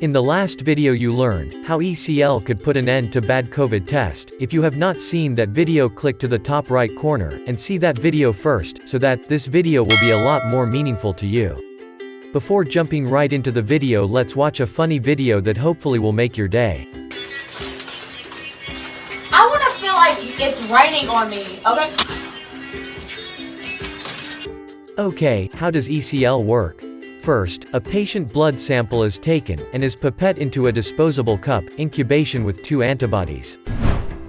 In the last video you learned, how ECL could put an end to bad COVID test. If you have not seen that video click to the top right corner, and see that video first, so that, this video will be a lot more meaningful to you. Before jumping right into the video let's watch a funny video that hopefully will make your day. I want to feel like it's raining on me, okay? Okay, how does ECL work? First, a patient blood sample is taken, and is pipette into a disposable cup, incubation with two antibodies.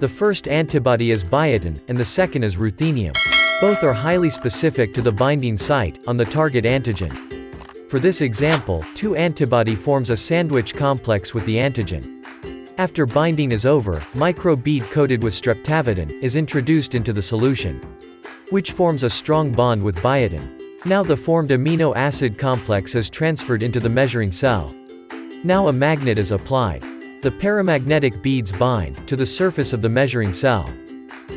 The first antibody is biotin, and the second is ruthenium. Both are highly specific to the binding site, on the target antigen. For this example, two antibody forms a sandwich complex with the antigen. After binding is over, microbead coated with streptavidin, is introduced into the solution. Which forms a strong bond with biotin. Now the formed amino acid complex is transferred into the measuring cell. Now a magnet is applied. The paramagnetic beads bind to the surface of the measuring cell.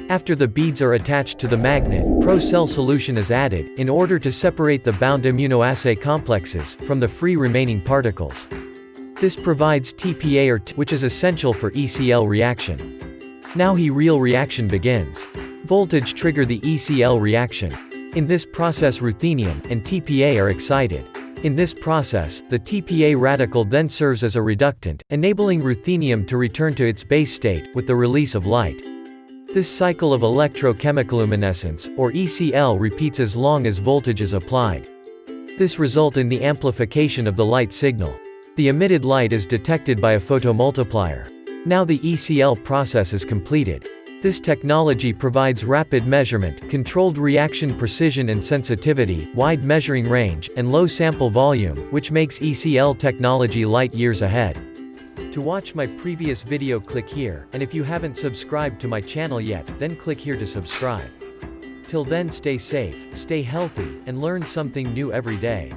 After the beads are attached to the magnet, pro-cell solution is added, in order to separate the bound immunoassay complexes, from the free remaining particles. This provides TPA or T which is essential for ECL reaction. Now he real reaction begins. Voltage trigger the ECL reaction. In this process ruthenium and TPA are excited. In this process, the TPA radical then serves as a reductant, enabling ruthenium to return to its base state, with the release of light. This cycle of electrochemicoluminescence, or ECL repeats as long as voltage is applied. This result in the amplification of the light signal. The emitted light is detected by a photomultiplier. Now the ECL process is completed. This technology provides rapid measurement, controlled reaction precision and sensitivity, wide measuring range, and low sample volume, which makes ECL technology light years ahead. To watch my previous video click here, and if you haven't subscribed to my channel yet, then click here to subscribe. Till then stay safe, stay healthy, and learn something new every day.